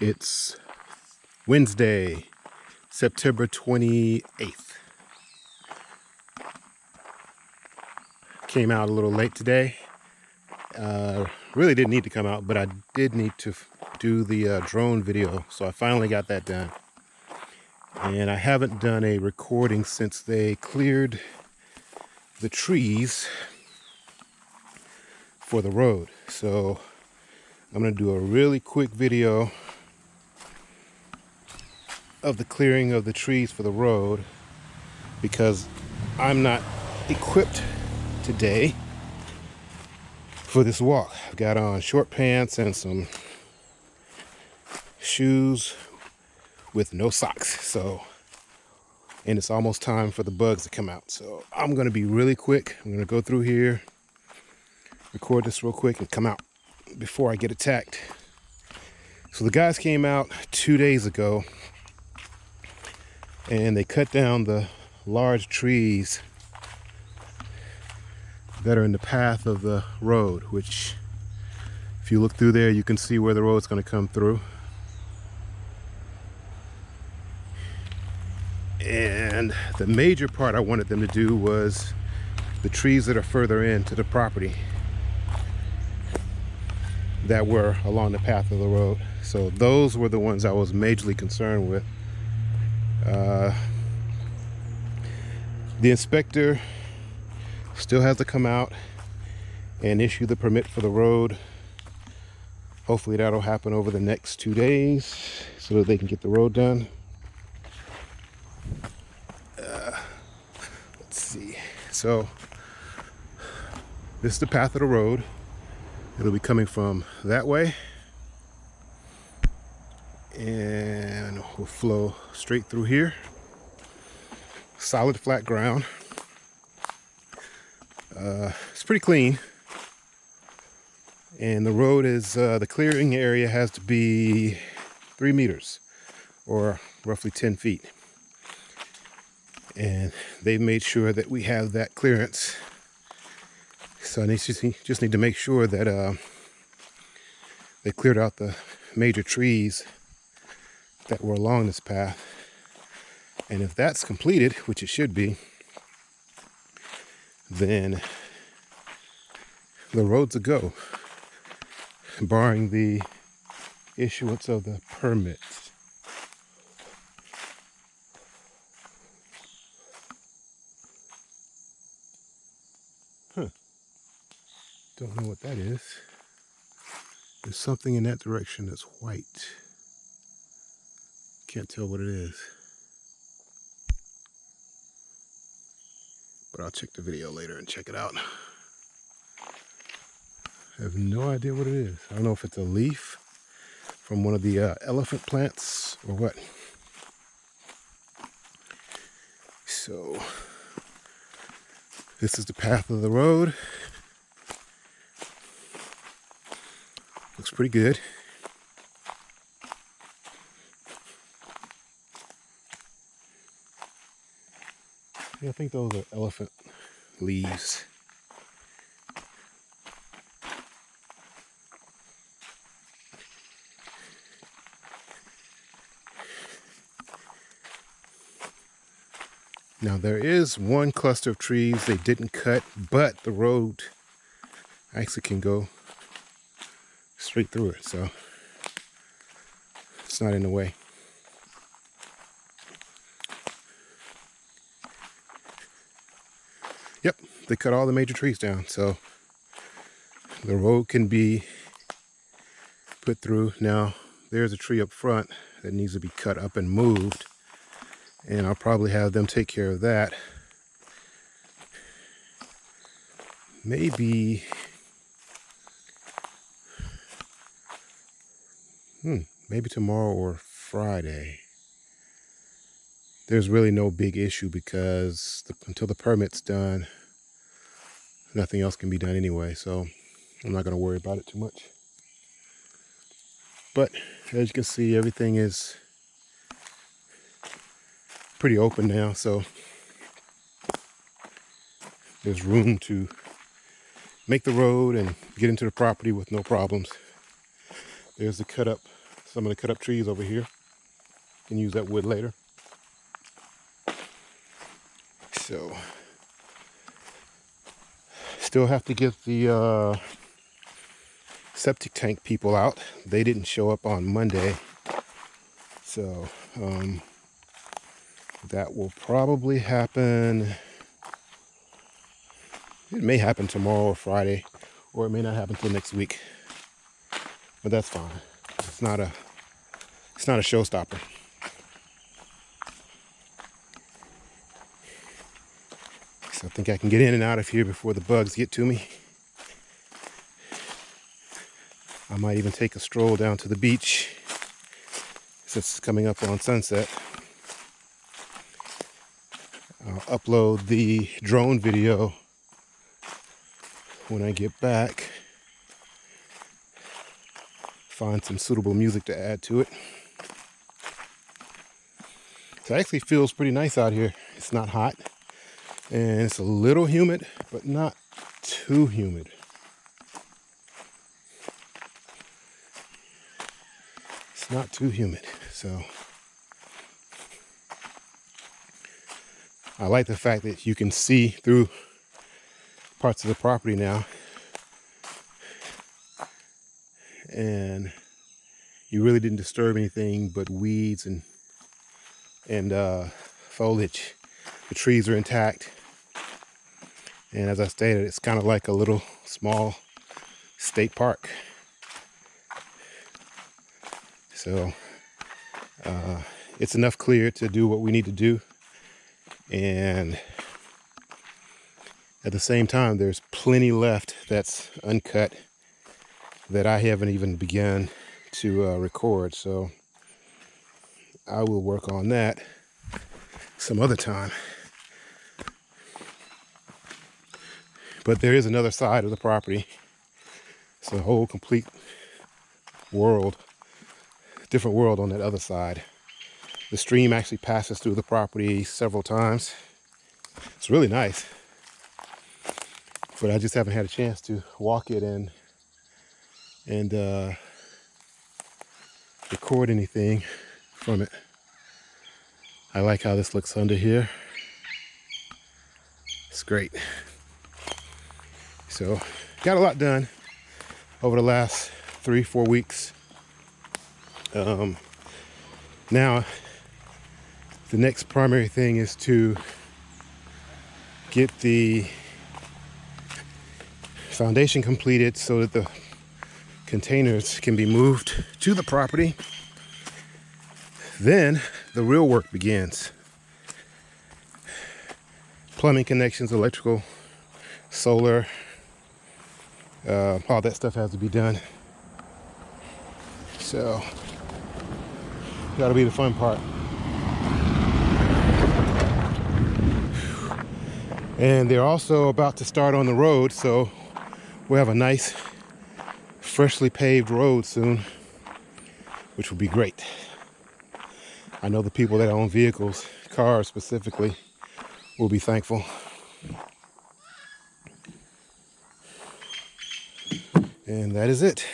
It's Wednesday, September 28th. Came out a little late today. Uh, really didn't need to come out, but I did need to do the uh, drone video. So I finally got that done. And I haven't done a recording since they cleared the trees for the road. So I'm going to do a really quick video of the clearing of the trees for the road because I'm not equipped today for this walk. I've got on short pants and some shoes with no socks. So, and it's almost time for the bugs to come out. So I'm going to be really quick. I'm going to go through here, record this real quick and come out before I get attacked. So the guys came out two days ago and they cut down the large trees that are in the path of the road which if you look through there you can see where the road's going to come through. And the major part I wanted them to do was the trees that are further into the property that were along the path of the road. So those were the ones I was majorly concerned with uh, the inspector still has to come out and issue the permit for the road. Hopefully that'll happen over the next two days so that they can get the road done. Uh, let's see. So this is the path of the road. It'll be coming from that way and will flow straight through here. Solid flat ground. Uh, it's pretty clean. And the road is uh, the clearing area has to be three meters or roughly 10 feet. And they've made sure that we have that clearance. So I just, just need to make sure that uh, they cleared out the major trees that were along this path. And if that's completed, which it should be, then the road's a go, barring the issuance of the permits. Huh. Don't know what that is. There's something in that direction that's white. Can't tell what it is. But I'll check the video later and check it out. I have no idea what it is. I don't know if it's a leaf from one of the uh, elephant plants or what. So this is the path of the road. Looks pretty good. I think those are elephant leaves. Now there is one cluster of trees they didn't cut, but the road actually can go straight through it, so it's not in the way. They cut all the major trees down, so the road can be put through. Now, there's a tree up front that needs to be cut up and moved, and I'll probably have them take care of that. Maybe, hmm, maybe tomorrow or Friday there's really no big issue because the, until the permit's done, nothing else can be done anyway. So I'm not going to worry about it too much. But as you can see, everything is pretty open now. So there's room to make the road and get into the property with no problems. There's the cut up some of the cut up trees over here. Can use that wood later. So, still have to get the uh, septic tank people out. They didn't show up on Monday. So, um, that will probably happen. It may happen tomorrow or Friday, or it may not happen till next week. But that's fine. It's not a it's not a showstopper. I think I can get in and out of here before the bugs get to me. I might even take a stroll down to the beach since it's coming up on sunset. I'll upload the drone video when I get back. Find some suitable music to add to it. So it actually feels pretty nice out here. It's not hot and it's a little humid, but not too humid. It's not too humid, so. I like the fact that you can see through parts of the property now. And you really didn't disturb anything but weeds and and uh, foliage the trees are intact. And as I stated it's kind of like a little small state park. So uh, it's enough clear to do what we need to do. And at the same time there's plenty left that's uncut that I haven't even begun to uh, record. So I will work on that some other time but there is another side of the property it's a whole complete world different world on that other side the stream actually passes through the property several times. It's really nice. But I just haven't had a chance to walk it and and uh, record anything from it. I like how this looks under here. It's great. So got a lot done over the last three, four weeks. Um, now the next primary thing is to get the foundation completed so that the containers can be moved to the property. Then the real work begins. Plumbing connections, electrical, solar, uh, all that stuff has to be done. So, that'll be the fun part. and they're also about to start on the road so we'll have a nice freshly paved road soon which will be great I know the people that own vehicles cars specifically will be thankful and that is it